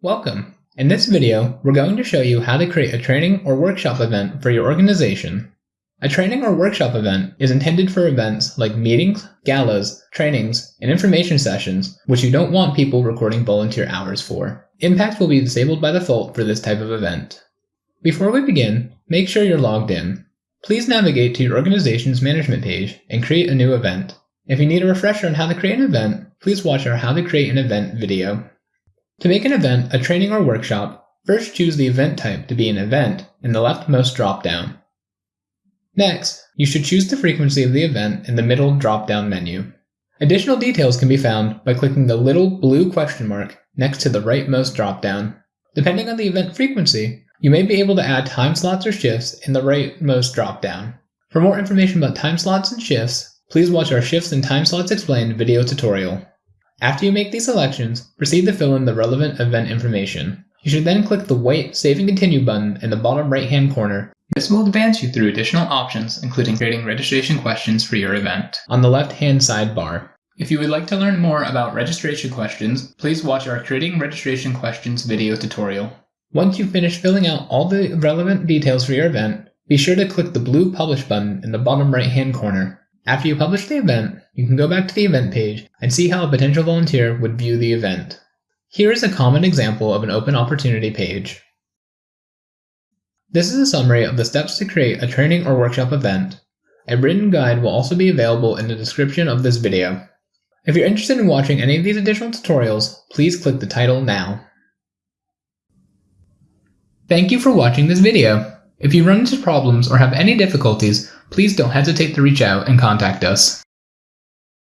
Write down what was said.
Welcome! In this video, we're going to show you how to create a training or workshop event for your organization. A training or workshop event is intended for events like meetings, galas, trainings, and information sessions, which you don't want people recording volunteer hours for. Impact will be disabled by default for this type of event. Before we begin, make sure you're logged in. Please navigate to your organization's management page and create a new event. If you need a refresher on how to create an event, please watch our How to Create an Event video. To make an event a training or workshop, first choose the event type to be an event in the leftmost dropdown. Next, you should choose the frequency of the event in the middle drop-down menu. Additional details can be found by clicking the little blue question mark next to the rightmost dropdown. Depending on the event frequency, you may be able to add time slots or shifts in the rightmost dropdown. For more information about time slots and shifts, Please watch our Shifts and Time Slots Explained video tutorial. After you make these selections, proceed to fill in the relevant event information. You should then click the white Save and Continue button in the bottom right hand corner. This will advance you through additional options, including creating registration questions for your event on the left hand sidebar. If you would like to learn more about registration questions, please watch our Creating Registration Questions video tutorial. Once you've finished filling out all the relevant details for your event, be sure to click the blue Publish button in the bottom right hand corner. After you publish the event, you can go back to the event page and see how a potential volunteer would view the event. Here is a common example of an open opportunity page. This is a summary of the steps to create a training or workshop event. A written guide will also be available in the description of this video. If you're interested in watching any of these additional tutorials, please click the title now. Thank you for watching this video. If you run into problems or have any difficulties, please don't hesitate to reach out and contact us.